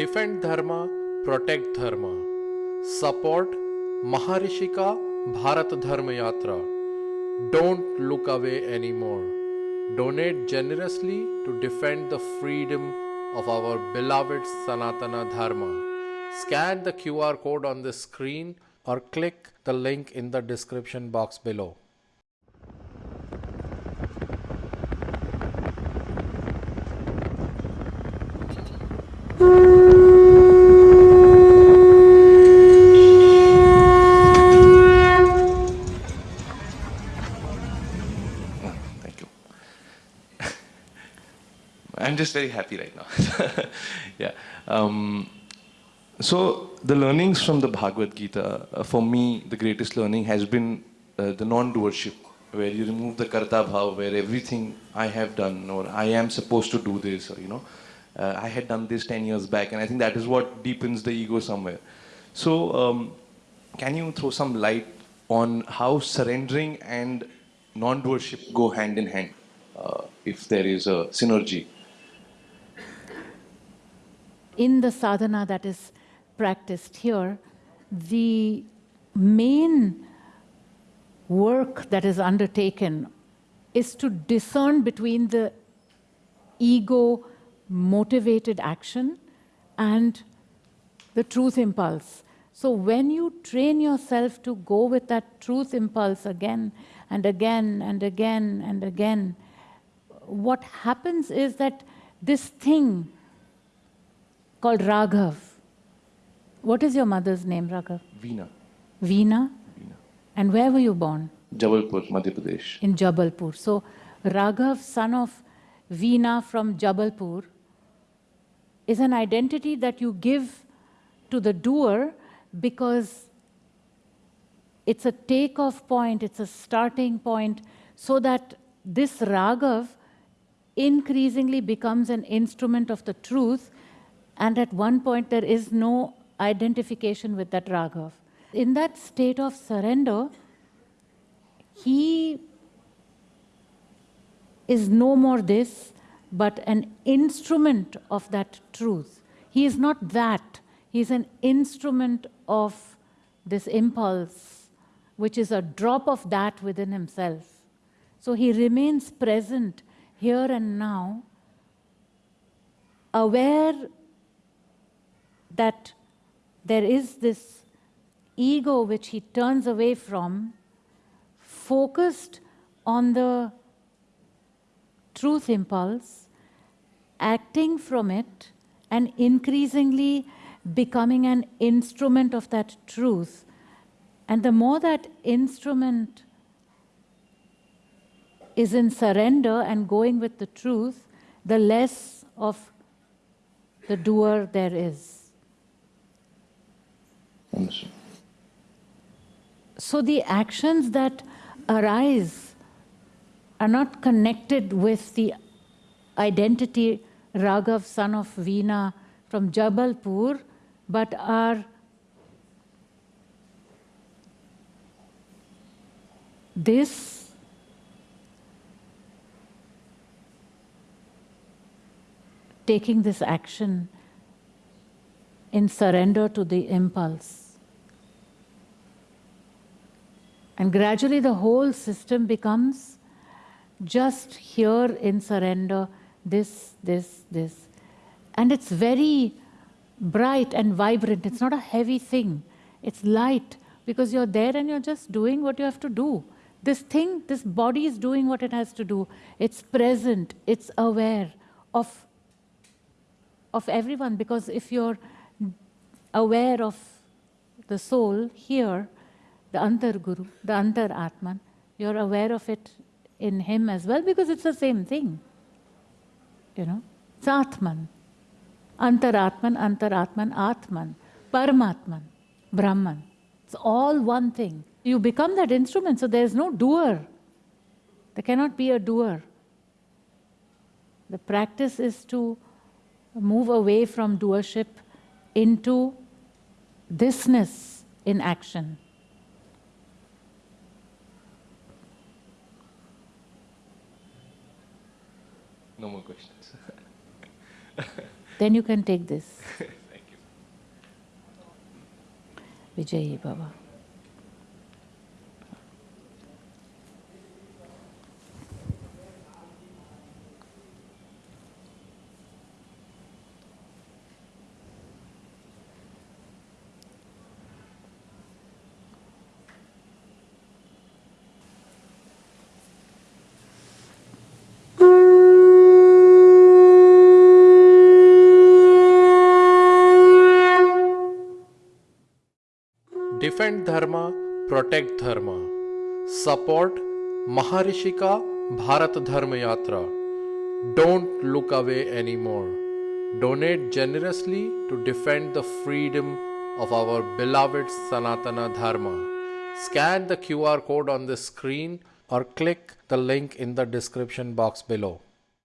Defend Dharma, protect Dharma. Support Maharishika Bharat Dharma Yatra. Don't look away anymore. Donate generously to defend the freedom of our beloved Sanatana Dharma. Scan the QR code on the screen or click the link in the description box below. Just very happy right now. yeah. Um, so the learnings from the Bhagavad Gita, uh, for me, the greatest learning has been uh, the non-doership, where you remove the karta bhav, where everything I have done or I am supposed to do this, or you know, uh, I had done this 10 years back, and I think that is what deepens the ego somewhere. So, um, can you throw some light on how surrendering and non-doership go hand in hand, uh, if there is a synergy? In the sadhana that is practiced here, the main work that is undertaken is to discern between the ego motivated action and the truth impulse. So when you train yourself to go with that truth impulse again and again and again and again, what happens is that this thing called Raghav. What is your mother's name, Raghav? Veena, Veena. Veena. And where were you born? Jabalpur, Madhya Pradesh. In Jabalpur. So Raghav, son of Veena from Jabalpur, is an identity that you give to the doer because it's a takeoff point, it's a starting point, so that this Raghav increasingly becomes an instrument of the truth and at one point there is no identification with that Raghav. In that state of surrender, he is no more this, but an instrument of that truth. He is not that. He is an instrument of this impulse, which is a drop of that within himself. So he remains present here and now, aware that there is this ego which he turns away from, focused on the truth impulse, acting from it, and increasingly becoming an instrument of that truth. And the more that instrument is in surrender and going with the truth, the less of the doer there is. So the actions that arise are not connected with the identity Raghav, son of Veena from Jabalpur, but are this taking this action in surrender to the impulse. And gradually the whole system becomes just here in surrender, this, this, this. And it's very bright and vibrant. It's not a heavy thing. It's light because you're there and you're just doing what you have to do. This thing, this body is doing what it has to do. It's present, it's aware of, of everyone because if you're aware of the soul here, the Antar Guru, the Antar Atman, you're aware of it in him as well because it's the same thing. You know, it's Atman. Antaratman, Antaratman, Atman, Paramatman, Brahman. It's all one thing. You become that instrument, so there's no doer. There cannot be a doer. The practice is to move away from doership into thisness in action. No more questions. then you can take this. Thank you. Vijay Baba. Defend dharma protect dharma. Support Maharshi Bharat dharma yatra don't look away any more donate generously to defend the freedom of our beloved Sanatan dharma scan the Q R code on the screen और click the link in the description box below